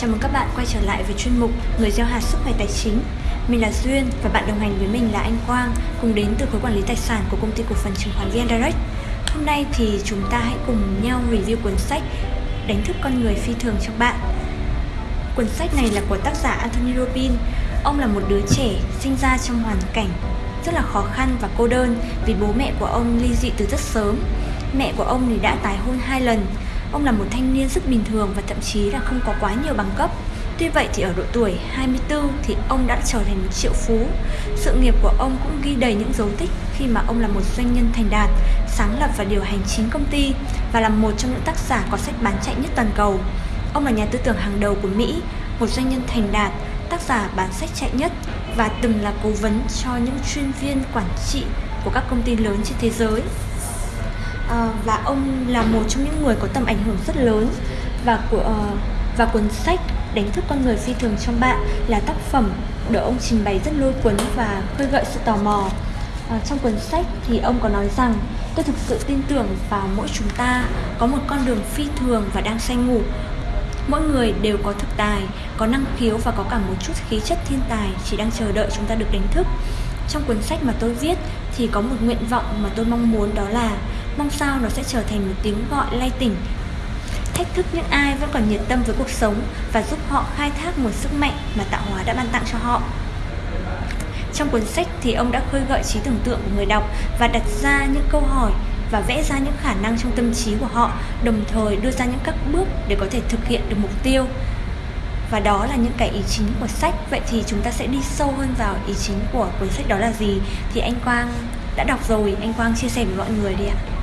Chào mừng các bạn quay trở lại với chuyên mục Người gieo hạt sức khỏe tài chính. Mình là Duyên và bạn đồng hành với mình là anh Quang, cùng đến từ khối quản lý tài sản của công ty cổ phần chứng khoán VN Direct. Hôm nay thì chúng ta hãy cùng nhau review cuốn sách Đánh thức con người phi thường cho bạn. Cuốn sách này là của tác giả Anthony Robin. Ông là một đứa trẻ sinh ra trong hoàn cảnh rất là khó khăn và cô đơn vì bố mẹ của ông ly dị từ rất sớm. Mẹ của ông thì đã tái hôn hai lần Ông là một thanh niên rất bình thường và thậm chí là không có quá nhiều bằng cấp. Tuy vậy thì ở độ tuổi 24 thì ông đã trở thành một triệu phú. Sự nghiệp của ông cũng ghi đầy những dấu tích khi mà ông là một doanh nhân thành đạt, sáng lập và điều hành chính công ty và là một trong những tác giả có sách bán chạy nhất toàn cầu. Ông là nhà tư tưởng hàng đầu của Mỹ, một doanh nhân thành đạt, tác giả bán sách chạy nhất và từng là cố vấn cho những chuyên viên quản trị của các công ty lớn trên thế giới à, và ông là một trong những người có tầm ảnh hưởng rất lớn và của uh, và cuốn sách đánh thức con người phi thường trong bạn là tác phẩm được ông trình bày rất lôi cuốn và khơi gợi sự tò mò. À, trong cuốn sách thì ông có nói rằng tôi thực sự tin tưởng vào mỗi chúng ta có một con đường phi thường và đang say ngủ. Mỗi người đều có thực tài có năng khiếu và có cả một chút khí chất thiên tài chỉ đang chờ đợi chúng ta được đánh thức. Trong cuốn sách mà tôi viết thì có một nguyện vọng mà tôi mong muốn đó là mong sao nó sẽ trở thành một tiếng gọi lay tỉnh. Thách thức những ai vẫn còn nhiệt tâm với cuộc sống và giúp họ khai thác nguồn sức mạnh mà tạo hóa đã ban tặng cho họ. Trong cuốn sách thì ông đã khơi gợi trí tưởng tượng của người đọc và đặt ra những câu hỏi và vẽ ra những khả năng trong tâm trí của họ, đồng thời đưa ra những các bước để có thể thực hiện được mục tiêu. Và đó là những cái ý chính của sách. Vậy thì chúng ta sẽ đi sâu hơn vào ý chính của cuốn sách đó là gì? Thì anh quang đã đọc rồi. Anh quang chia sẻ với mọi người đi ạ.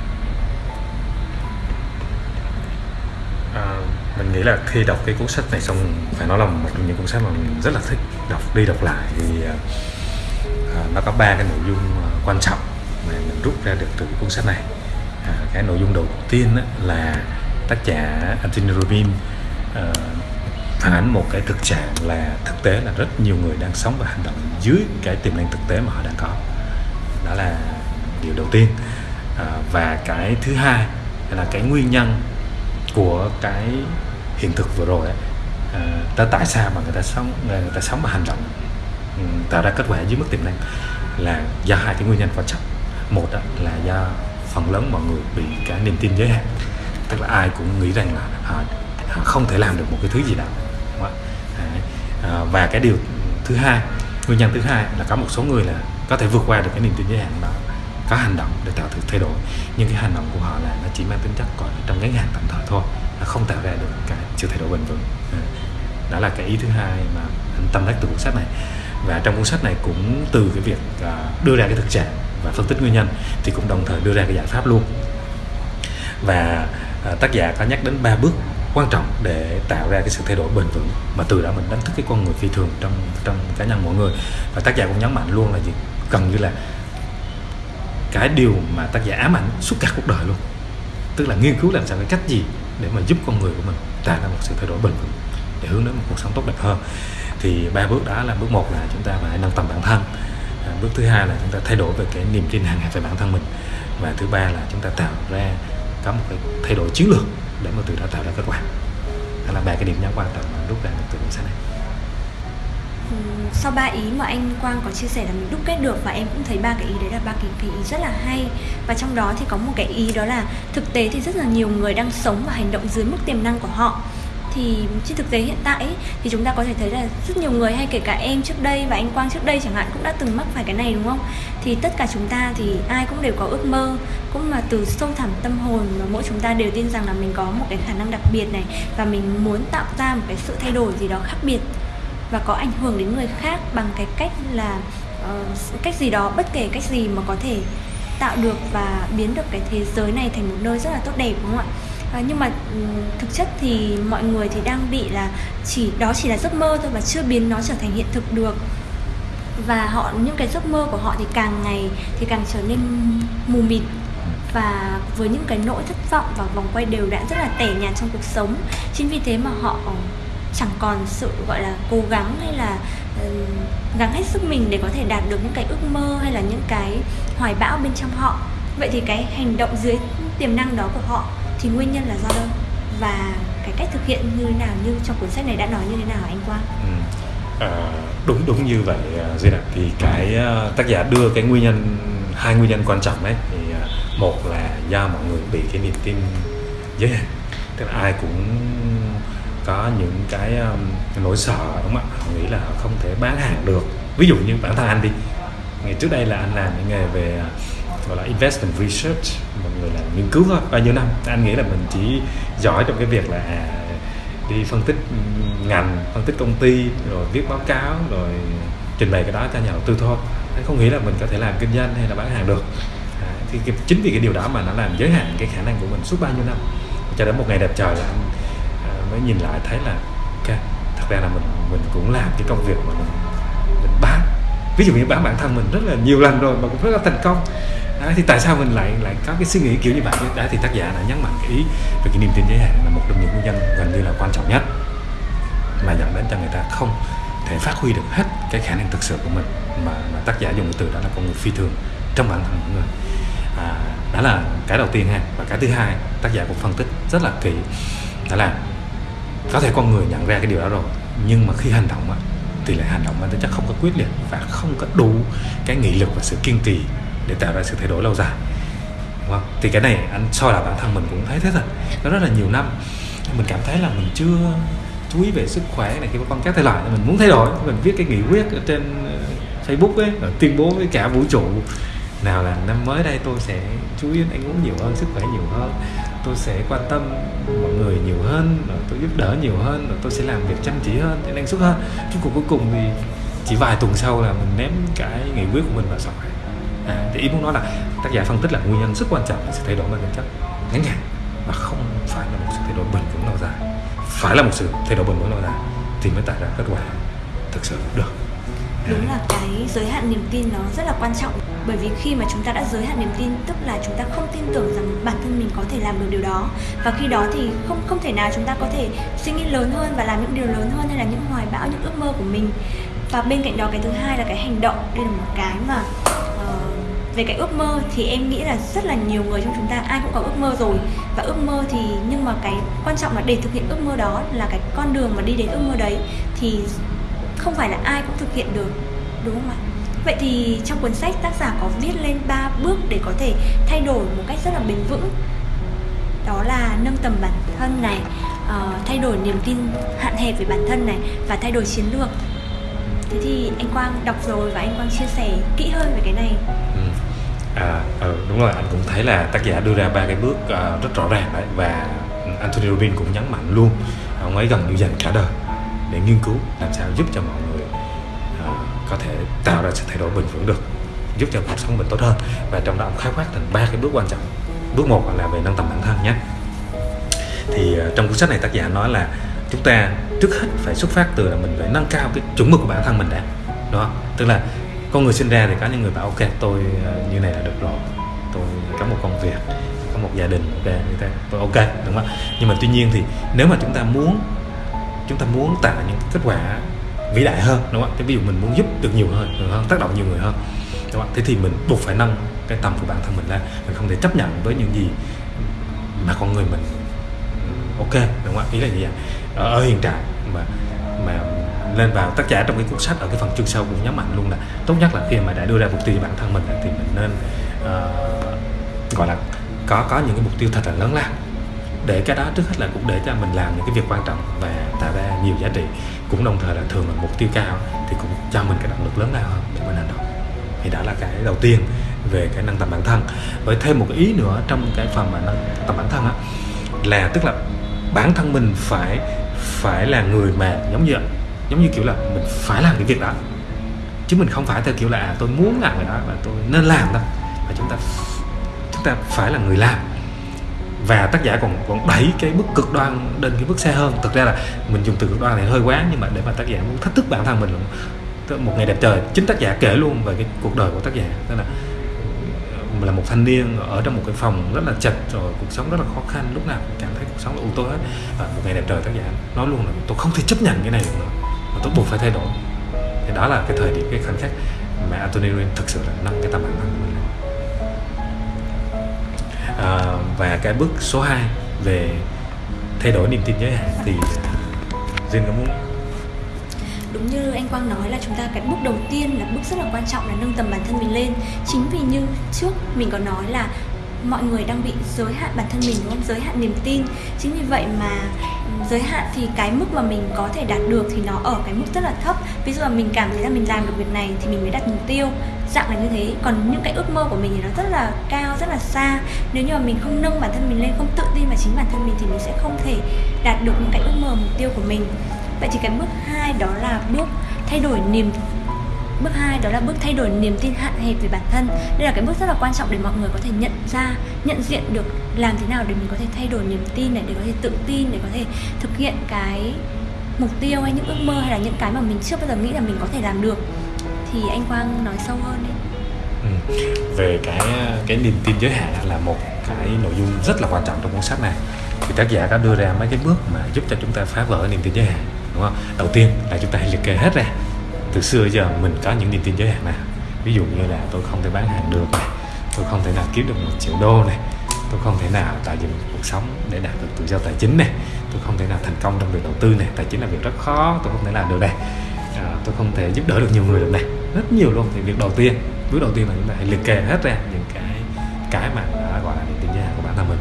Mình nghĩ là khi đọc cái cuốn sách này xong phải nói là một trong những cuốn sách mà mình rất là thích đọc đi đọc lại vì à, à, nó có ba cái nội dung à, quan trọng mà mình rút ra được từ cuốn sách này. À, cái nội dung đầu tiên là tác giả Anthony Robbins phản ánh một cái thực trạng là thực tế là rất nhiều người đang sống và hành động dưới cái tiềm năng thực tế mà họ đang có. Đó là điều đầu tiên. À, và cái thứ hai là cái nguyên nhân của cái hiện thực vừa rồi ấy, à, ta tại sao mà người ta sống người ta sống và hành động? Ừ, tạo ra kết quả dưới mức tiềm năng là do hai cái nguyên nhân quan trọng. Một đó là do phần lớn mọi người bị cái niềm tin giới hạn. Tức là ai cũng nghĩ rằng là họ, họ không thể làm được một cái thứ gì đó. Và cái điều thứ hai nguyên nhân thứ hai là có một số người là có thể vượt qua được cái niềm tin giới hạn đó có hành động để tạo sự thay đổi. Nhưng cái hành động của họ là nó chỉ mang tính chất còn trong ngắn hạn tạm thời thôi nó không tạo ra được cái sự thay đổi bền vững. Ừ. Đó là cái ý thứ hai mà anh tâm đắc từ cuốn sách này. Và trong cuốn sách này cũng từ cái việc à, đưa ra cái thực trạng và phân tích nguyên nhân thì cũng đồng thời đưa ra cái giải pháp luôn. Và à, tác giả có nhắc đến ba bước quan trọng để tạo ra cái sự thay đổi bền vững mà từ đó mình đánh thức cái con người phi thường trong trong cá nhân mỗi người. Và tác giả cũng nhấn mạnh luôn là gì? Cần như là cái điều mà tác giả ám ảnh suốt cả cuộc đời luôn. Tức là nghiên cứu làm sao, cái cách gì để mà giúp con người của mình tạo ra một sự thay đổi bền vững để hướng đến một cuộc sống tốt đẹp hơn. Thì ba bước đó là bước một là chúng ta phải nâng tầm bản thân. À, bước thứ hai là chúng ta thay đổi về cái niềm tin hàng ngày về bản thân mình. Và thứ ba là chúng ta tạo ra có một cái thay đổi chiến lược để mà từ đó tạo ra kết quả. Đó là ba cái điểm nhấn quan trọng mà rút ra được từ cuốn sách này sau ba ý mà anh Quang có chia sẻ là mình đúc kết được và em cũng thấy ba cái ý đấy là ba cái, cái ý rất là hay. Và trong đó thì có một cái ý đó là thực tế thì rất là nhiều người đang sống và hành động dưới mức tiềm năng của họ. Thì trên thực tế hiện tại ấy, thì chúng ta có thể thấy là rất nhiều người hay kể cả em trước đây và anh Quang trước đây chẳng hạn cũng đã từng mắc phải cái này đúng không? Thì tất cả chúng ta thì ai cũng đều có ước mơ cũng mà từ sâu thẳm tâm hồn mà mỗi chúng ta đều tin rằng là mình có một cái khả năng đặc biệt này và mình muốn tạo ra một cái sự thay đổi gì đó khác biệt và có ảnh hưởng đến người khác bằng cái cách là uh, cách gì đó bất kể cách gì mà có thể tạo được và biến được cái thế giới này thành một nơi rất là tốt đẹp đúng không ạ? à, nhưng mà ừ, thực chất thì mọi người thì đang bị là chỉ đó chỉ là giấc mơ thôi và chưa biến nó trở thành hiện thực được và họ những cái giấc mơ của họ thì càng ngày thì càng trở nên mù mịt và với những cái nỗi thất vọng và vòng quay đều đặn rất là tẻ nhạt trong cuộc sống chính vì thế mà họ chẳng còn sự gọi là cố gắng hay là uh, gắng hết sức mình để có thể đạt được những cái ước mơ hay là những cái hoài bão bên trong họ vậy thì cái hành động dưới tiềm năng đó của họ thì nguyên nhân là do đâu và cái cách thực hiện như thế nào như trong cuốn sách này đã nói như thế nào anh Quang? Ừ. À, đúng đúng như vậy à, Duy Đạt thì cái uh, tác giả đưa cái nguyên nhân hai nguyên nhân quan trọng đấy thì uh, một là do mọi người bị cái niềm tin giới hạn tức là ai cũng có những cái um, nỗi sợ đúng không ạ? Họ nghĩ là họ không thể bán hàng được. Ví dụ như bản thân anh đi. Ngày trước đây là anh làm những nghề về uh, gọi là investment research mọi người làm nghiên cứu thôi bao nhiêu năm. Anh nghĩ là mình chỉ giỏi trong cái việc là à, đi phân tích ngành phân tích công ty rồi viết báo cáo rồi trình bày cái đó cho nhà đầu tư thôi. Anh không nghĩ là mình có thể làm kinh doanh hay là bán hàng được. À, thì cái, chính vì cái điều đó mà nó làm giới hạn cái khả năng của mình suốt bao nhiêu năm. Cho đến một ngày đẹp trời là anh mới nhìn lại thấy là ok thật ra là mình mình cũng làm cái công việc mà mình mình bán. Ví dụ như bán bản thân mình rất là nhiều lần rồi mà cũng rất là thành công. À, thì tại sao mình lại lại có cái suy nghĩ kiểu như vậy? Đã thì tác giả đã nhấn mạnh cái ý về cái niềm tin giới hạn là một trong những nguyên nhân gần như là quan trọng nhất mà dẫn đến cho người ta không thể phát huy được hết cái khả năng thực sự của mình mà, mà tác giả dùng cái từ đó là con người phi thường trong bản thân mọi người. À, đó là cái đầu tiên ha. Và cái thứ hai tác giả cũng phân tích rất là kỹ. Đó là có thể con người nhận ra cái điều đó rồi nhưng mà khi hành động á, thì lại hành động mang tính chất không có quyết liệt và không có đủ cái nghị lực và sự kiên trì để tạo ra sự thay đổi lâu dài. Đúng không? thì cái này anh soi là bản thân mình cũng thấy thế thật nó rất là nhiều năm. Mình cảm thấy là mình chưa chú ý về sức khỏe này khi mà con các thể loại mình muốn thay đổi. Mình viết cái nghị quyết ở trên ờ, Facebook ấy rồi tuyên bố với cả vũ trụ nào là năm mới đây tôi sẽ chú ý đến ăn uống nhiều hơn sức khỏe nhiều hơn tôi sẽ quan tâm mọi người nhiều hơn và tôi giúp đỡ nhiều hơn và tôi sẽ làm việc chăm chỉ hơn để năng suất hơn. Chứ cuộc cuối cùng thì chỉ vài tuần sau là mình ném cái nghị quyết của mình vào sọt à, thì ý muốn nói là tác giả phân tích là nguyên nhân rất quan trọng là sự thay đổi mang tính chất ngắn hạn và không phải là một sự thay đổi bền vững lâu dài. Phải là một sự thay đổi bền vững lâu dài thì mới tạo ra kết quả thực sự được đúng là cái giới hạn niềm tin nó rất là quan trọng. Bởi vì khi mà chúng ta đã giới hạn niềm tin tức là chúng ta không tin tưởng rằng bản thân mình có thể làm được điều đó. Và khi đó thì không không thể nào chúng ta có thể suy nghĩ lớn hơn và làm những điều lớn hơn hay là những hoài bão những ước mơ của mình. Và bên cạnh đó cái thứ hai là cái hành động. Đây là một cái mà uh, về cái ước mơ thì em nghĩ là rất là nhiều người trong chúng ta ai cũng có ước mơ rồi. Và ước mơ thì nhưng mà cái quan trọng là để thực hiện ước mơ đó là cái con đường mà đi đến ước mơ đấy thì không phải là ai cũng thực hiện được đúng không ạ? Vậy thì trong cuốn sách tác giả có viết lên 3 bước để có thể thay đổi một cách rất là bền vững. Đó là nâng tầm bản thân này uh, thay đổi niềm tin hạn hẹp về bản thân này và thay đổi chiến lược. Thế thì anh quang đọc rồi và anh quang chia sẻ kỹ hơn về cái này. Ừ. À, ừ, đúng rồi anh cũng thấy là tác giả đưa ra ba cái bước uh, rất rõ ràng đấy và Anthony Robbins cũng nhấn mạnh luôn. Ông ấy gần như dành cả đời để nghiên cứu làm sao giúp cho mọi người uh, có thể tạo ra sự thay đổi bền vững được giúp cho cuộc sống mình tốt hơn. Và trong đó ông khái quát thành ba cái bước quan trọng. Bước một là về nâng tầm bản thân nhé. Thì uh, trong cuốn sách này tác giả nói là chúng ta trước hết phải xuất phát từ là mình phải nâng cao cái chuẩn mực của bản thân mình đã đó. Tức là con người sinh ra thì có những người bảo ok tôi uh, như này là được rồi tôi có một công việc có một gia đình ok tôi ok đúng không nhưng mà tuy nhiên thì nếu mà chúng ta muốn chúng ta muốn tạo những kết quả vĩ đại hơn đúng không ạ? Ví dụ mình muốn giúp được nhiều hơn, nhiều hơn tác động nhiều người hơn đúng không thế thì mình buộc phải nâng cái tầm của bản thân mình lên mình không thể chấp nhận với những gì mà con người mình ừ, ok đúng không ạ? Ý là như vậy ở, ở hiện trạng mà mà lên vào tất cả trong cái cuốn sách ở cái phần chương sau cũng nhấn mạnh luôn là tốt nhất là khi mà đã đưa ra mục tiêu cho bản thân mình thì mình nên uh, gọi là có có những cái mục tiêu thật là lớn lao để cái đó trước hết là cũng để cho mình làm những cái việc quan trọng và tạo ra nhiều giá trị. Cũng đồng thời là thường là mục tiêu cao thì cũng cho mình cái động lực lớn lao hơn để mình hành động thì đó là cái đầu tiên về cái nâng tầm bản thân. Với thêm một cái ý nữa trong cái phần mà nâng tầm bản thân á là tức là bản thân mình phải phải là người mà giống như giống như kiểu là mình phải làm cái việc đó. Chứ mình không phải theo kiểu là à, tôi muốn làm cái đó và tôi nên làm đâu mà chúng ta chúng ta phải là người làm và tác giả còn còn đẩy cái bước cực đoan lên cái bước xe hơn. Thực ra là mình dùng từ cực đoan này hơi quá, nhưng mà để mà tác giả muốn thách thức bản thân mình một ngày đẹp trời. Chính tác giả kể luôn về cái cuộc đời của tác giả. Tức là ờ, là một thanh niên ở trong một cái phòng rất là chật, rồi cuộc sống rất là khó khăn. Lúc nào cũng cảm thấy cuộc sống là u tối hết. Và một ngày đẹp trời tác giả nói luôn là, tôi không thể chấp nhận cái này được nữa. Mà tôi buộc phải thay đổi. Thì đó là cái thời điểm, cái khoảnh khắc mà Anthony Robbins thực sự là nâng cái tầm bản thân của mình à, và cái bước số 2 về thay đổi niềm tin giới hạn thì Jin có muốn đúng như anh Quang nói là chúng ta cái bước đầu tiên là bước rất là quan trọng là nâng tầm bản thân mình lên. Chính vì như trước mình có nói là mọi người đang bị giới hạn bản thân mình đúng không? Giới hạn niềm tin. Chính vì vậy mà ừ, giới hạn thì cái mức mà mình có thể đạt được thì nó ở cái mức rất là thấp. Ví dụ là mình cảm thấy là mình làm được việc này thì mình mới đặt mục tiêu dạng là như thế. Còn những cái ước mơ của mình thì nó rất là cao, rất là xa. Nếu như mà mình không nâng bản thân mình lên, không tự tin vào chính bản thân mình thì mình sẽ không thể đạt được những cái ước mơ, mục tiêu của mình. Vậy thì cái bước hai đó là bước thay đổi niềm, bước hai đó là bước thay đổi niềm tin hạn hẹp về bản thân. Đây là cái bước rất là quan trọng để mọi người có thể nhận ra, nhận diện được làm thế nào để mình có thể thay đổi niềm tin này, để có thể tự tin, để có thể thực hiện cái mục tiêu hay những ước mơ hay là những cái mà mình chưa bao giờ nghĩ là mình có thể làm được thì anh Quang nói sâu hơn đi. Ừ. về cái cái niềm tin giới hạn là một cái nội dung rất là quan trọng trong cuốn sách này. Thì tác giả đã đưa ra mấy cái bước mà giúp cho chúng ta phá vỡ niềm tin giới hạn đúng không? Đầu tiên là chúng ta hãy liệt kê hết ra. Từ xưa giờ mình có những niềm tin giới hạn nào ví dụ như là tôi không thể bán hàng được này tôi không thể nào kiếm được một triệu đô này tôi không thể nào tạo dựng cuộc sống để đạt được tự do tài chính này tôi không thể nào thành công trong việc đầu tư này tài chính là việc rất khó tôi không thể làm được này. À, tôi không thể giúp đỡ được nhiều người được này rất nhiều luôn. Thì việc đầu tiên, bước đầu tiên là chúng ta hãy liệt kê hết ra những cái cái mà đã gọi là niềm tin giới hạn của bản thân mình.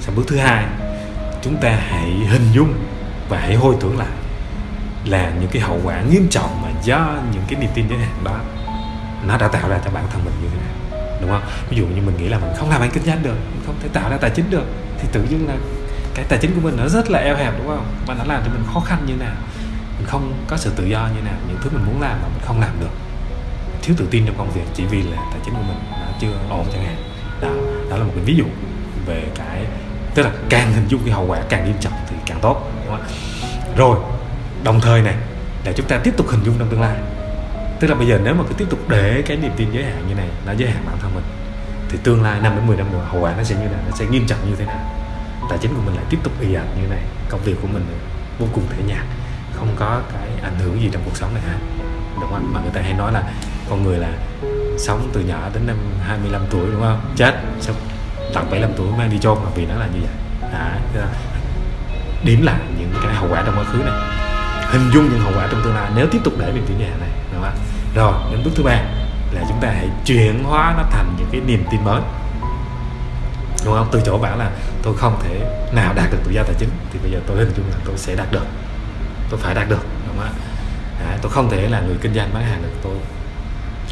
Sau bước thứ hai, chúng ta hãy hình dung và hãy hồi tưởng lại là những cái hậu quả nghiêm trọng mà do những cái niềm tin giới hạn đó, nó đã tạo ra cho bản thân mình như thế nào đúng không? Ví dụ như mình nghĩ là mình không làm ăn kinh doanh được, mình không thể tạo ra tài chính được, thì tự nhiên là cái tài chính của mình nó rất là eo hẹp, đúng không? Và nó làm cho mình khó khăn như nào? Không có sự tự do như nào, những thứ mình muốn làm mà mình không làm được. Thiếu tự tin trong công việc chỉ vì là tài chính của mình nó chưa ổn chẳng hạn. Đó đó là một cái ví dụ về cái, tức là càng hình dung cái hậu quả càng nghiêm trọng thì càng tốt, đúng không? rồi, đồng thời này là chúng ta tiếp tục hình dung trong tương lai. Tức là bây giờ nếu mà cứ tiếp tục để cái niềm tin giới hạn như này, nó giới hạn bản thân mình, thì tương lai 5 đến 10 năm nữa hậu quả nó sẽ như thế nào, nó sẽ nghiêm trọng như thế nào? Tài chính của mình lại tiếp tục ì ạch như này, công việc của mình vô cùng thể nhạt không có cái ảnh hưởng gì trong cuộc sống này ha đúng không? Mà người ta hay nói là con người là sống từ nhỏ đến năm 25 tuổi đúng không? Chết xong tận 75 tuổi mang đi chôn là vì nó là như vậy. À, điểm lại những cái hậu quả trong quá khứ này. Hình dung những hậu quả trong tương lai nếu tiếp tục để mình tin nhà này đúng không? Rồi đến bước thứ ba là chúng ta hãy chuyển hóa nó thành những cái niềm tin mới. Đúng không? Từ chỗ bảo là tôi không thể nào đạt được tự do tài chính thì bây giờ tôi hình dung là tôi sẽ đạt được tôi phải đạt được đúng không à, tôi không thể là người kinh doanh bán hàng được tôi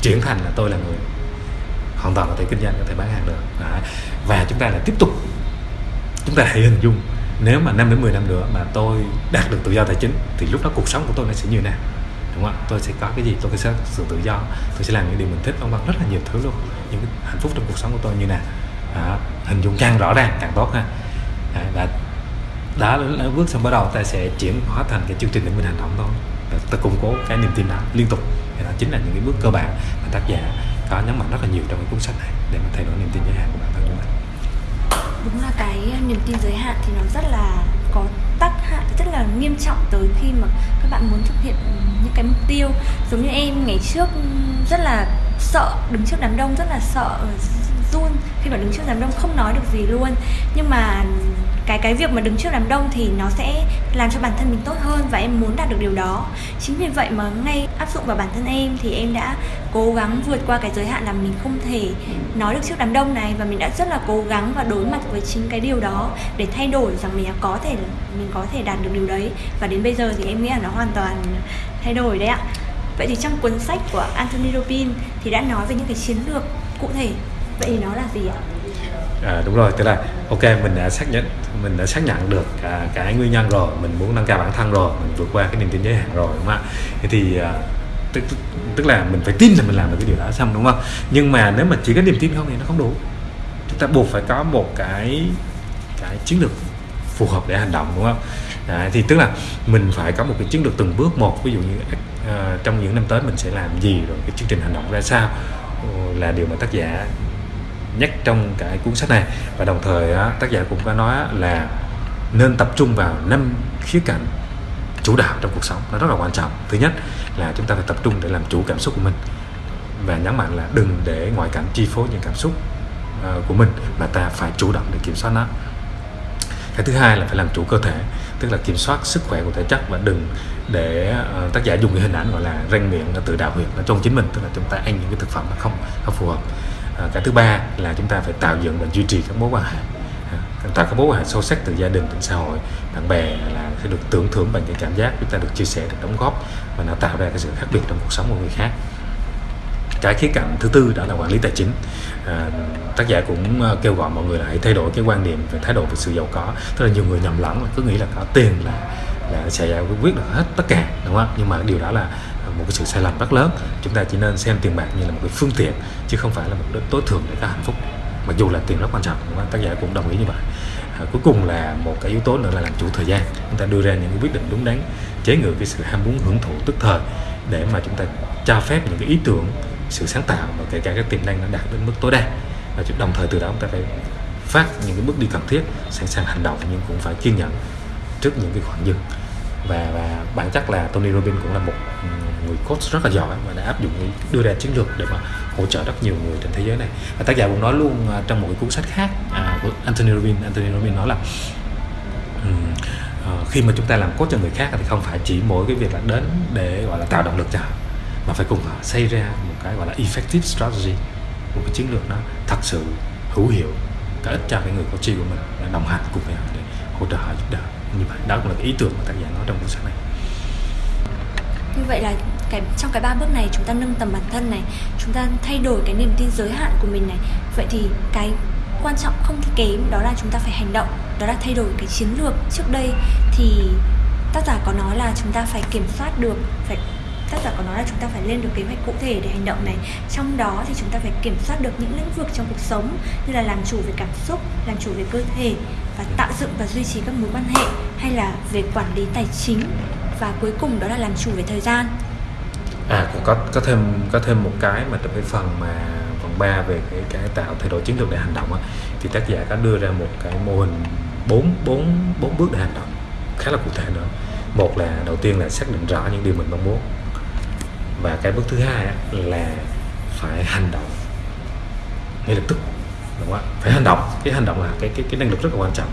chuyển thành là tôi là người hoàn toàn có thể kinh doanh có thể bán hàng được. À, và chúng ta lại tiếp tục chúng ta hãy hình dung nếu mà 5 đến 10 năm nữa mà tôi đạt được tự do tài chính thì lúc đó cuộc sống của tôi nó sẽ như thế nào đúng không ạ? Tôi sẽ có cái gì? Tôi sẽ sự tự do tôi sẽ làm những điều mình thích vân vân rất là nhiều thứ luôn. Những hạnh phúc trong cuộc sống của tôi như nào? Đó, hình dung càng rõ ràng càng tốt ha. À, và đã bước xong bắt đầu, ta sẽ chuyển hóa thành cái chương trình để mình hành động thôi. Và ta củng cố cái niềm tin đó liên tục. Thì đó chính là những cái bước cơ bản mà tác giả có nhấn mạnh rất là nhiều trong cái cuốn sách này để mà thay đổi niềm tin giới hạn của bản thân chúng mình. Đúng là cái ờ, niềm tin giới hạn thì nó rất là có tác hại, rất là nghiêm trọng tới khi mà các bạn muốn thực hiện những cái mục tiêu. Giống như em ngày trước ừ, rất là sợ đứng trước đám đông, rất là sợ ừ, run khi mà đứng trước đám đông không nói được gì luôn. Nhưng mà cái cái việc mà đứng trước đám đông thì nó sẽ làm cho bản thân mình tốt hơn và em muốn đạt được điều đó. Chính vì vậy mà ngay áp dụng vào bản thân em thì em đã cố gắng vượt qua cái giới hạn là mình không thể nói được trước đám đông này và mình đã rất là cố gắng và đối mặt với chính cái điều đó để thay đổi rằng mình có thể mình có thể đạt được điều đấy. Và đến bây giờ thì em nghĩ là nó hoàn toàn thay đổi đấy ạ. Vậy thì trong cuốn sách của Anthony Robbins thì đã nói về những cái chiến lược cụ thể. Vậy thì nó là gì ạ? À, đúng rồi tức là ok mình đã xác nhận mình đã xác nhận được cả cái nguyên nhân rồi mình muốn nâng cao bản thân rồi mình vượt qua cái niềm tin giới hạn rồi đúng không ạ? Thì à, tức, tức, tức là mình phải tin là mình làm được cái điều đó xong đúng không? Nhưng mà nếu mà chỉ có niềm tin không thì nó không đủ. Chúng ta buộc phải có một cái cái chiến lược phù hợp để hành động đúng không? Đấy, thì tức là mình phải có một cái chiến lược từng bước một. Ví dụ như uh, trong những năm tới mình sẽ làm gì rồi cái chương trình hành động ra sao ờ, là điều mà tác giả nhắc trong cái cuốn sách này. Và đồng thời tác giả cũng có nói là nên tập trung vào năm khía cạnh chủ đạo trong cuộc sống. Nó rất là quan trọng. Thứ nhất là chúng ta phải tập trung để làm chủ cảm xúc của mình. Và nhấn mạnh là đừng để ngoại cảnh chi phối những cảm xúc ờ, của mình mà ta phải chủ động để kiểm soát nó. Cái thứ hai là phải làm chủ cơ thể tức là kiểm soát sức khỏe của thể chất và đừng để uh, tác giả dùng cái hình ảnh gọi là răng miệng là tự đào huyệt ở trong chính mình tức là chúng ta ăn những cái thực phẩm nó không không phù hợp. À, cái thứ ba là chúng ta phải tạo dựng và duy trì các mối quan hệ. À, tạo các mối quan hệ sâu sắc từ gia đình đến xã hội bạn bè là sẽ được tưởng thưởng bằng cái cảm giác chúng ta được chia sẻ được đóng góp và nó tạo ra cái sự khác biệt trong cuộc sống của người khác. Cái khía cạnh thứ tư đó là quản lý tài chính. À, tác giả cũng à, kêu gọi mọi người là hãy thay đổi cái quan niệm về thái độ về sự giàu có. Tức là nhiều người nhầm lẫn là cứ nghĩ là có tiền là là sẽ giải quyết được hết tất cả đúng không? Nhưng mà điều đó là một cái sự sai lầm rất lớn. Chúng ta chỉ nên xem tiền bạc như là một cái phương tiện chứ không phải là một cái tối thượng để có hạnh phúc. Mặc dù là tiền rất quan trọng tác giả cũng đồng ý như vậy. À, cuối cùng là một cái yếu tố nữa là làm chủ thời gian. Chúng ta đưa ra những cái quyết định đúng đắn chế ngự cái sự ham muốn hưởng thụ tức thời để mà chúng ta cho phép những cái ý tưởng sự sáng tạo và kể cả cái tiềm năng nó đạt đến mức tối đa. Và đồng thời từ đó chúng ta phải phát những cái bước đi cần thiết sẵn sàng hành động nhưng cũng phải kiên nhẫn trước những cái khoảng dừng và và bản chất là Tony Robbins cũng là một người coach rất là giỏi và đã áp dụng đưa ra chiến lược để mà hỗ trợ rất nhiều người trên thế giới này. Và tác giả cũng nói luôn à, trong một cái cuốn sách khác à, của Anthony Robbins Anthony Robbins nói là um, uh, khi mà chúng ta làm coach cho người khác thì không phải chỉ mỗi cái việc là đến để gọi là tạo động lực cho họ mà phải cùng họ xây ra một cái gọi là effective strategy một cái chiến lược nó thật sự hữu hiệu có ích cho cái người coach của mình để đồng hành cùng với họ để hỗ trợ họ giúp đỡ. Như vậy đó cũng là cái ý tưởng mà tác giả nói trong cuốn sách này. Như vậy là cái, trong cái ba bước này chúng ta nâng tầm bản thân này, chúng ta thay đổi cái niềm tin giới hạn của mình này. Vậy thì cái quan trọng không kém, đó là chúng ta phải hành động, đó là thay đổi cái chiến lược trước đây. Thì tác giả có nói là chúng ta phải kiểm soát được, phải, tác giả có nói là chúng ta phải lên được kế hoạch cụ thể để hành động này. Trong đó thì chúng ta phải kiểm soát được những lĩnh vực trong cuộc sống, như là làm chủ về cảm xúc, làm chủ về cơ thể và tạo dựng và duy trì các mối quan hệ, hay là về quản lý tài chính. Và cuối cùng đó là làm chủ về thời gian à có có thêm có thêm một cái mà trong cái phần mà phần 3 về cái cái tạo thay đổi chiến lược để hành động á, thì tác giả có đưa ra một cái mô hình bốn bốn bốn bước để hành động khá là cụ thể nữa. Một là đầu tiên là xác định rõ những điều mình mong muốn và cái bước thứ hai là phải hành động ngay lập tức đúng không phải hành động cái hành động là cái cái cái năng lực rất là quan trọng.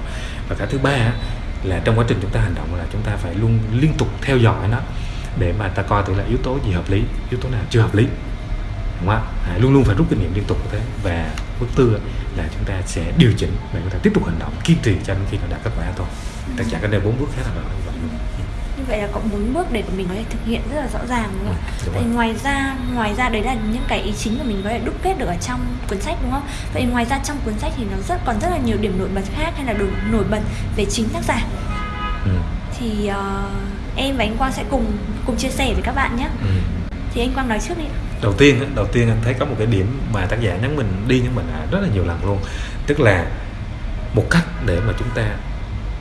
Và cái thứ ba là trong quá trình chúng ta hành động là chúng ta phải luôn liên tục theo dõi nó để mà ta coi thử là yếu tố gì hợp lý yếu tố nào chưa hợp lý đúng không à, luôn luôn phải rút kinh nghiệm liên tục như thế và bước tư là chúng ta sẽ điều chỉnh và chúng ta tiếp tục hành động kiên trì cho đến khi nó đạt kết quả thôi tất cả cái đây bốn bước khá là rõ như vậy là có bốn bước để mình có thể thực hiện rất là rõ ràng đúng không? Ừ, đúng vậy ngoài ra ngoài ra đấy là những cái ý chính mà mình có thể đúc kết được ở trong cuốn sách đúng không? Vậy ngoài ra trong cuốn sách thì nó rất còn rất là nhiều điểm nổi bật khác hay là nổi, nổi bật về chính tác giả. Ừ. Thì uh, em và anh Quang sẽ cùng cùng chia sẻ với các bạn nhé. Ừ. Thì anh Quang nói trước đi. Đầu tiên đầu tiên anh thấy có một cái điểm mà tác giả nhắn mình đi nhắn mình rất là nhiều lần luôn, tức là một cách để mà chúng ta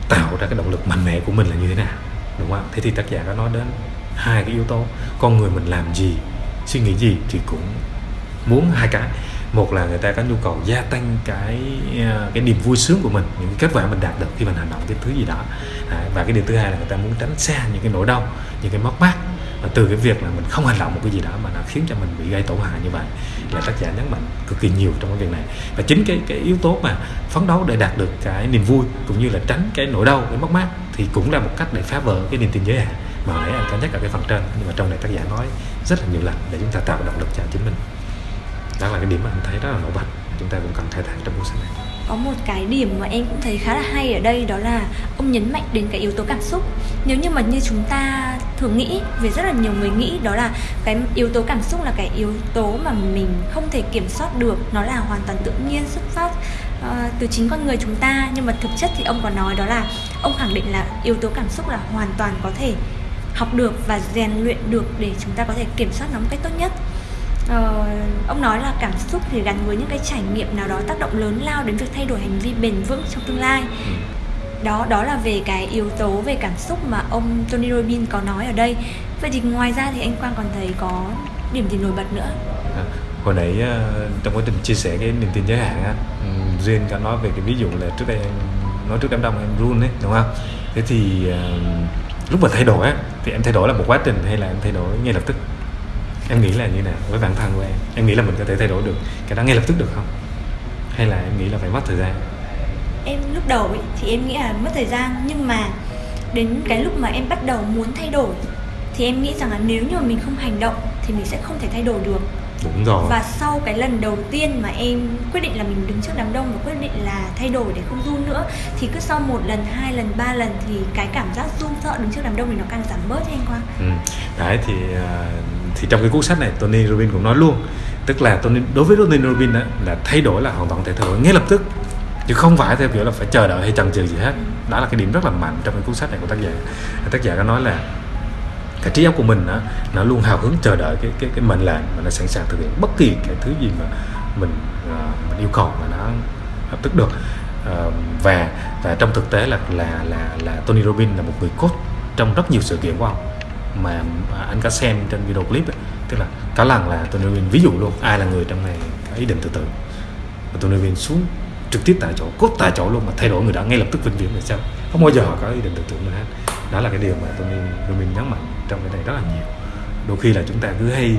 tạo ra cái động lực mạnh mẽ của mình là như thế nào đúng không thế thì tác giả có nói đến hai cái yếu tố con người mình làm gì suy nghĩ gì thì cũng muốn hai cái một là người ta có nhu cầu gia tăng cái à, cái niềm vui sướng của mình, những kết quả mình đạt được khi mình hành động cái thứ gì đó. À, và cái điều thứ hai là người ta muốn tránh xa những cái nỗi đau, những cái mất mát. Và từ cái việc là mình không hành động một cái gì đó mà nó khiến cho mình bị gây tổn hại như vậy là tác giả nhấn mạnh cực kỳ nhiều trong cái việc này. Và chính cái cái yếu tố mà phấn đấu để đạt được cái niềm vui cũng như là tránh cái nỗi đau, cái mất mát thì cũng là một cách để phá vỡ cái niềm tin giới hạn mà nãy anh có nhắc ở cái phần trên. Nhưng mà trong này tác giả nói rất là nhiều lần để chúng ta tạo động lực cho chính mình đó là cái điểm mà em thấy rất là nổi bật. Chúng ta cũng cần khai thác trong cuốn sách này. Có một cái điểm mà em cũng thấy khá là hay ở đây đó là ông nhấn mạnh đến cái yếu tố cảm xúc. Nếu như mà như chúng ta thường nghĩ về rất là nhiều người nghĩ đó là cái yếu tố cảm xúc là cái yếu tố mà mình không thể kiểm soát được. Nó là hoàn toàn tự nhiên xuất phát uh, từ chính con người chúng ta. Nhưng mà thực chất thì ông có nói đó là ông khẳng định là yếu tố cảm xúc là hoàn toàn có thể học được và rèn luyện được để chúng ta có thể kiểm soát nó một cách tốt nhất uh, ông nói là cảm xúc thì gắn với những cái trải nghiệm nào đó tác động lớn lao đến việc thay đổi hành vi bền vững trong tương lai. Ừ. đó đó là về cái yếu tố về cảm xúc mà ông Tony Robbins có nói ở đây. Vậy thì ngoài ra thì anh Quang còn thấy có điểm gì nổi bật nữa? À, hồi nãy uh, trong quá trình chia sẻ cái niềm tin giới hạn á um, Duyên có nói về cái ví dụ là trước đây em nói trước đám đông em run ấy đúng không? Thế thì uh, lúc mà thay đổi á thì em thay đổi là một quá trình hay là em thay đổi ngay lập tức em nghĩ là như nào với bản thân của em? Em nghĩ là mình có thể thay đổi được cái đó ngay lập tức được không? Hay là em nghĩ là phải mất thời gian? Em lúc đầu ấy, thì em nghĩ là mất thời gian nhưng mà đến cái lúc mà em bắt đầu muốn thay đổi thì em nghĩ rằng là nếu như mà mình không hành động thì mình sẽ không thể thay đổi được. Đúng rồi. Và sau cái lần đầu tiên mà em quyết định là mình đứng trước đám đông và quyết định là thay đổi để không run nữa thì cứ sau một lần hai lần ba lần thì cái cảm giác run sợ đứng trước đám đông thì nó càng giảm bớt anh quang? Ừ. đấy thì à, thì trong cái cuốn sách này Tony Robbins cũng nói luôn tức là Tony đối với Tony Robbins đó, là thay đổi là hoàn toàn thể thừa ngay lập tức. Chứ không phải theo kiểu là phải chờ đợi hay chần chừ gì hết. Đó là cái điểm rất là mạnh trong cái cuốn sách này của tác giả. Tác giả có nói là cái trí óc của mình đó, nó luôn hào hứng chờ đợi cái cái cái mệnh lệnh mà nó sẵn sàng thực hiện bất kỳ cái thứ gì mà mình uh, mình yêu cầu mà nó lập tức được. Uh, và và trong thực tế là là là là Tony Robbins là một người coach trong rất nhiều sự kiện của ông mà anh có xem trên video clip ấy, tức là có lần là Tony Robbins ví dụ luôn ai là người trong này có ý định tự tử và Tony Robbins xuống trực tiếp tại chỗ cốt tại chỗ luôn mà thay đổi người đó ngay lập tức vĩnh viễn là sao? Không bao giờ họ có ý định tự tử nữa hết. Đó là cái điều mà Tony Robbins nhấn mạnh trong cái này rất là nhiều. Đôi khi là chúng ta cứ hay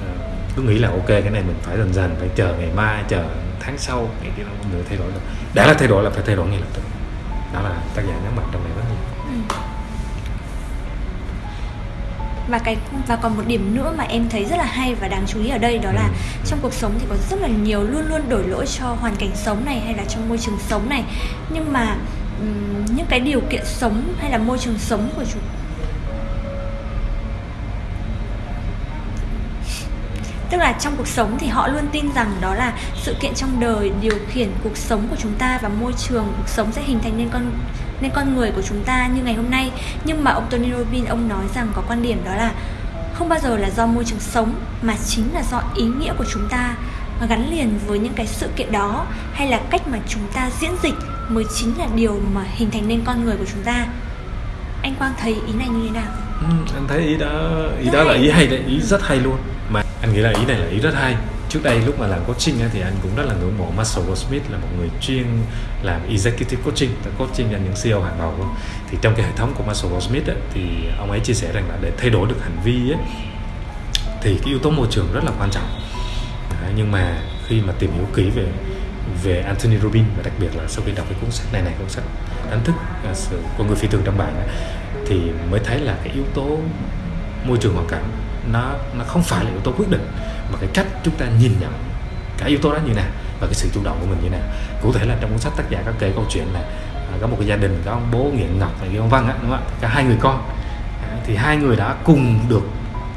ờ, cứ nghĩ là ok cái này mình phải dần dần phải chờ ngày mai chờ tháng sau cái kia nó người thay đổi được đã là thay đổi là phải thay đổi ngay lập tức. Đó là tác giả nhấn mạnh trong này rất nhiều. Ừ và cái và còn một điểm nữa mà em thấy rất là hay và đáng chú ý ở đây đó là ừ. trong cuộc sống thì có rất là nhiều luôn luôn đổi lỗi cho hoàn cảnh sống này hay là trong môi trường sống này nhưng mà những cái điều kiện sống hay là môi trường sống của chúng tức là trong cuộc sống thì họ luôn tin rằng đó là sự kiện trong đời điều khiển cuộc sống của chúng ta và môi trường cuộc sống sẽ hình thành nên con nên con người của chúng ta như ngày hôm nay nhưng mà ông Tony Robbins ông nói rằng có quan điểm đó là không bao giờ là do môi trường sống mà chính là do ý nghĩa của chúng ta gắn liền với những cái sự kiện đó hay là cách mà chúng ta diễn dịch mới chính là điều mà hình thành nên con người của chúng ta anh Quang thấy ý này như thế nào? Ừ, anh thấy ý đó ý rất đó hay. là ý hay đấy ý rất hay luôn anh nghĩ là ý này là ý rất hay. Trước đây lúc mà làm coaching thì anh cũng rất là ngưỡng mộ Marshall Smith là một người chuyên làm executive coaching coaching cho những CEO hàng đầu thì trong cái hệ thống của Marshall Smith thì ông ấy chia sẻ rằng là để thay đổi được hành vi thì cái yếu tố môi trường rất là quan trọng. Nhưng mà khi mà tìm hiểu kỹ về về Anthony Robbins và đặc biệt là sau khi đọc cái cuốn sách này này, cuốn sách đánh thức à, sự con người phi thường trong bạn thì mới thấy là cái yếu tố môi trường hoàn cảnh nó nó không phải là yếu tố quyết định, mà cái cách chúng ta nhìn nhận cái yếu tố đó như nào và cái sự chủ động của mình như nào. Cụ thể là trong cuốn sách tác giả có kể câu chuyện là à, có một cái gia đình, có ông bố nghiện ngọc và ông văn á, đúng không ạ? Cả hai người con. À, thì hai người đã cùng được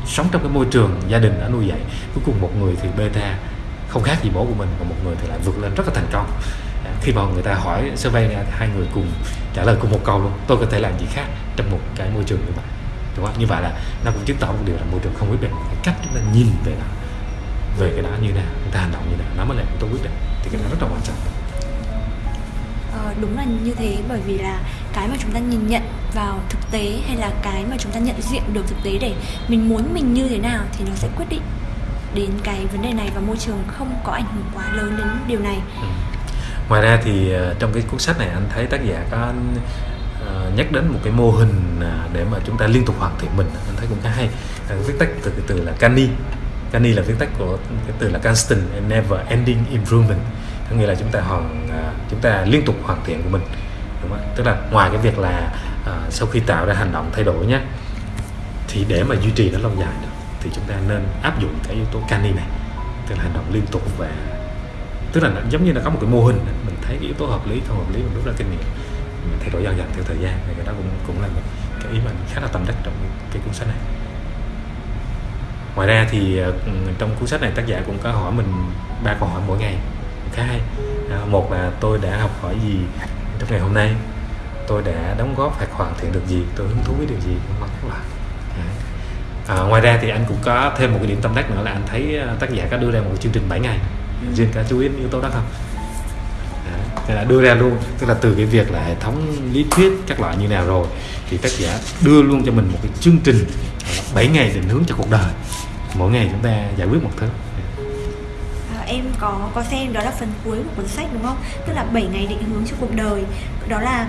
sống trong cái môi trường gia đình đã nuôi dạy. Cuối cùng một người thì beta không khác gì bố của mình và một người thì lại vượt lên rất là thành công. À, khi mà người ta hỏi survey thì hai người cùng trả lời cùng một câu luôn, tôi có thể làm gì khác trong một cái môi trường như vậy? Đúng không? Như vậy là nó cũng chứng tỏ một điều là môi trường không quyết định. Cái cách chúng ta nhìn về nó về cái đó như nào chúng ta hành động như nào nó mới là yếu tố quyết định. Thì cái đó rất là quan trọng. Ờ, đúng là như thế bởi vì là cái mà chúng ta nhìn nhận vào thực tế hay là cái mà chúng ta nhận diện được thực tế để mình muốn mình như thế nào thì nó sẽ quyết định đến cái vấn đề này và môi trường không có ảnh hưởng quá lớn đến điều này. Ừ. ngoài ra thì uh, trong cái cuốn sách này anh thấy tác giả có nhắc đến một cái mô hình à, để mà chúng ta liên tục hoàn thiện mình anh thấy cũng khá hay. À, viết tắt từ cái từ là Cani Cani là viết tắt của cái từ là constant and never ending improvement. Có nghĩa là chúng ta hoàn à, chúng ta liên tục hoàn thiện của mình. Đúng không? tức là ngoài cái việc là uh, sau khi tạo ra hành động thay đổi nhé thì để mà duy trì nó lâu dài được thì chúng ta nên áp dụng cái yếu tố cani này. Tức là hành động liên tục và tức là giống như là có một cái mô hình. Mình thấy cái yếu tố hợp lý không hợp lý mình rút ra kinh nghiệm thay đổi dần dần theo thời gian thì cái đó cũng cũng là một cái ý mình khá là tâm đắc trong cái cuốn sách này. Ngoài ra thì ờ, trong cuốn sách này tác giả cũng có hỏi mình ba câu hỏi mỗi ngày khá hay. À, một là tôi đã học hỏi gì trong ngày hôm nay? Tôi đã đóng góp hoặc hoàn thiện được gì? Tôi hứng thú với điều gì? Vân các loại. À, ngoài ra thì anh cũng có thêm một cái điểm tâm đắc nữa là anh thấy à, tác giả có đưa ra một chương trình 7 ngày. Ừ. riêng cả chú ý yếu tố đó không là đưa ra luôn. Tức là từ cái việc là hệ thống lý thuyết các loại như nào rồi, thì tác giả đưa luôn cho mình một cái chương trình 7 ngày định hướng cho cuộc đời. Mỗi ngày chúng ta giải quyết một thứ. À, em có có xem đó là phần cuối của cuốn sách, đúng không? Tức là 7 ngày định hướng cho cuộc đời. Đó là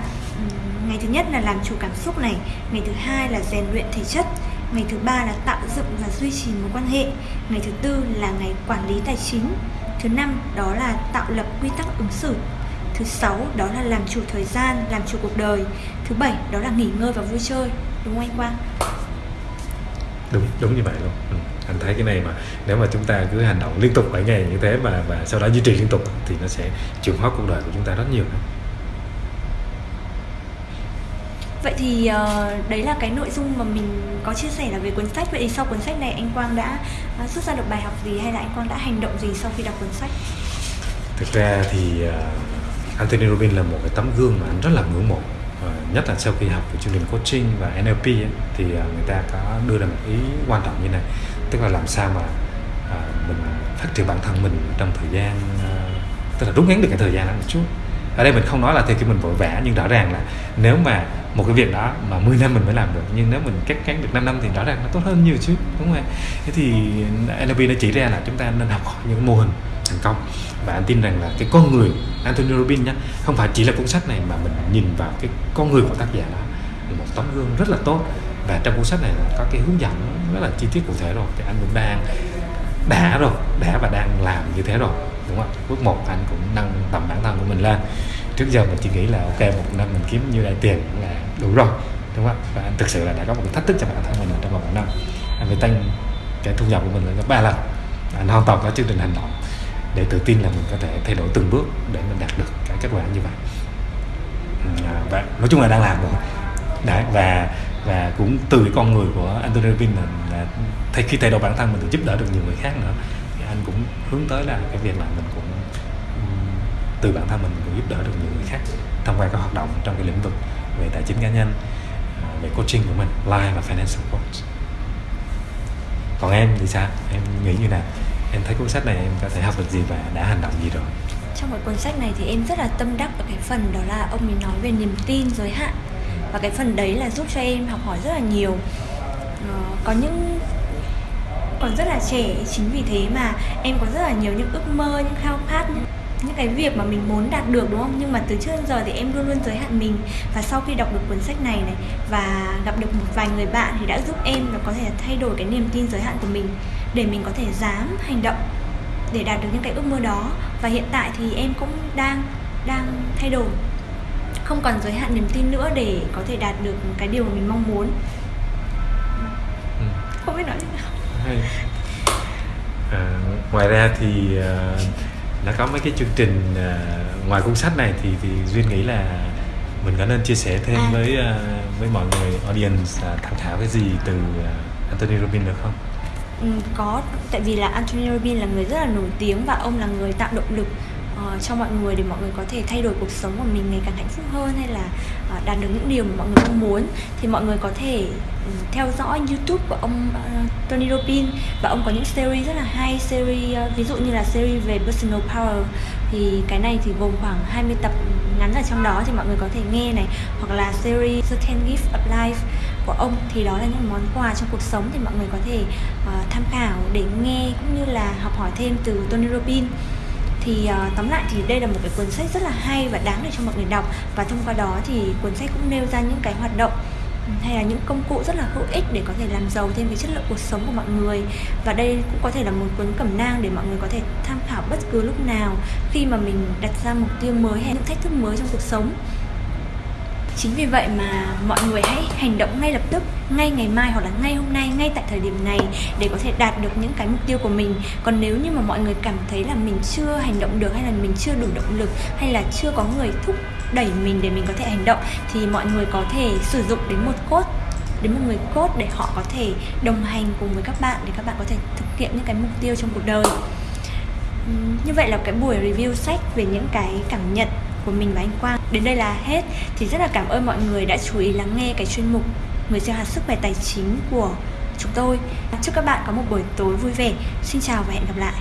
ngày thứ nhất là làm chủ cảm xúc này, ngày thứ hai là rèn luyện thể chất, ngày thứ ba là tạo dựng và duy trì mối quan hệ, ngày thứ tư là ngày quản lý tài chính, thứ năm đó là tạo lập quy tắc ứng xử thứ sáu đó là làm chủ thời gian làm chủ cuộc đời thứ bảy đó là nghỉ ngơi và vui chơi đúng không anh quang đúng đúng như vậy luôn ừ. anh thấy cái này mà nếu mà chúng ta cứ hành động liên tục bảy ngày như thế và và sau đó duy trì liên tục thì nó sẽ chuyển hóa cuộc đời của chúng ta rất nhiều. Vậy thì uh, đấy là cái nội dung mà mình có chia sẻ là về cuốn sách Vậy thì sau cuốn sách này anh Quang đã uh, rút ra được bài học gì hay là anh Quang đã hành động gì sau khi đọc cuốn sách? Thực ra thì uh, Anthony Robbins là một cái tấm gương mà anh rất là ngưỡng mộ. Ờ, nhất là sau khi học về chương trình coaching và NLP ấy, thì ờ, người ta có đưa ra một ý quan trọng như này tức là làm sao mà ờ, mình phát triển bản thân mình trong thời gian tức là rút ngắn được cái thời gian đó một chút. Ở đây mình không nói là theo kiểu mình vội vã nhưng rõ ràng là nếu mà một cái việc đó mà 10 năm mình mới làm được nhưng nếu mình cắt ngắn được 5 năm thì rõ ràng nó tốt hơn nhiều chứ đúng không ạ? Thế thì NLP nó chỉ ra là chúng ta nên học hỏi những mô hình thành công và anh tin rằng là cái con người Anthony Robbins nhá, không phải chỉ là cuốn sách này mà mình nhìn vào cái con người của tác giả đó là một tấm gương rất là tốt. Và trong cuốn sách này có cái hướng dẫn rất là chi tiết cụ thể rồi, thì anh cũng đang đã rồi, đã và đang làm như thế rồi, đúng không bước một anh cũng nâng tầm bản thân của mình lên. Trước giờ mình chỉ nghĩ là, ok, một năm mình kiếm nhiêu đại tiền là đủ rồi, đúng không và anh thực sự là đã có một cái thách thức cho bản thân mình trong vòng một năm. Anh phải tăng cái thu nhập của mình lên gấp ba lần. Anh hoàn toàn có chương trình hành động để tự tin là mình có thể thay đổi từng bước để mình đạt được cái kết quả như vậy. Ừ, à, và nói chung là đang làm rồi. Đấy, và và cũng từ cái con người của Anthony Robbins là, là thay khi thay đổi bản thân mình được giúp đỡ được nhiều người khác nữa thì anh cũng hướng tới là cái việc là mình cũng từ bản thân mình cũng giúp đỡ được nhiều người khác thông qua các hoạt động trong cái lĩnh vực về tài chính cá nhân à, về coaching của mình live và financial coach. Còn em thì sao? Em nghĩ như nào? Em thấy cuốn sách này em có thể học được gì và đã hành động gì rồi? Trong cái cuốn sách này thì em rất là tâm đắc ở cái phần đó là ông ấy nói về niềm tin giới hạn. Và cái phần đấy là giúp cho em học hỏi rất là nhiều. Ờ, có những còn rất là trẻ chính vì thế mà em có rất là nhiều những ước mơ những khao khát những những cái việc mà mình muốn đạt được đúng không? Nhưng mà từ trước đến giờ thì em luôn luôn giới hạn mình. Và sau khi đọc được cuốn sách này này và gặp được một vài người bạn thì đã giúp em là có thể thay đổi cái niềm tin giới hạn của mình để mình có thể dám hành động để đạt được những cái ước mơ đó và hiện tại thì em cũng đang đang thay đổi không còn giới hạn niềm tin nữa để có thể đạt được cái điều mà mình mong muốn ừ. không biết nói thế nào hay. À, ngoài ra thì uh, nó có mấy cái chương trình uh, ngoài cuốn sách này thì thì duyên nghĩ là mình có nên chia sẻ thêm à. với uh, với mọi người audience uh, tham khảo cái gì từ uh, Anthony Robbins được không? Ừ, có. Tại vì là Anthony Robbins là người rất là nổi tiếng và ông là người tạo động lực uh, cho mọi người để mọi người có thể thay đổi cuộc sống của mình ngày càng hạnh phúc hơn hay là uh, đạt được những điều mà mọi người mong muốn. Thì mọi người có thể uh, theo dõi YouTube của ông uh, Tony Robbins và ông có những series rất là hay series uh, ví dụ như là series về personal power. Thì cái này thì gồm khoảng 20 tập ngắn ở trong đó thì mọi người có thể nghe này hoặc là series The 10 Gift of Life của ông thì đó là những món quà trong cuộc sống thì mọi người có thể uh, tham khảo để nghe cũng như là học hỏi thêm từ Tony Robbins. Thì uh, tóm lại thì đây là một cái cuốn sách rất là hay và đáng để cho mọi người đọc và thông qua đó thì cuốn sách cũng nêu ra những cái hoạt động ừ, hay là những công cụ rất là hữu ích để có thể làm giàu thêm cái chất lượng cuộc sống của mọi người. Và đây cũng có thể là một cuốn cẩm nang để mọi người có thể tham khảo bất cứ lúc nào khi mà mình đặt ra mục tiêu mới hay những thách thức mới trong cuộc sống chính vì vậy mà mọi người hãy hành động ngay lập tức, ngay ngày mai hoặc là ngay hôm nay, ngay tại thời điểm này để có thể đạt được những cái mục tiêu của mình. Còn nếu như mà mọi người cảm thấy là mình chưa hành động được hay là mình chưa đủ động lực hay là chưa có người thúc đẩy mình để mình có thể hành động thì mọi người có thể sử dụng đến một cốt đến một người cốt để họ có thể đồng hành cùng với các bạn để các bạn có thể thực hiện những cái mục tiêu trong cuộc đời. Như vậy là cái buổi review sách về những cái cảm nhận của mình và anh Quang. Đến đây là hết. Thì rất là cảm ơn mọi người đã chú ý lắng nghe cái chuyên mục người gieo hạt sức khỏe tài chính của chúng tôi. Chúc các bạn có một buổi tối vui vẻ. Xin chào và hẹn gặp lại.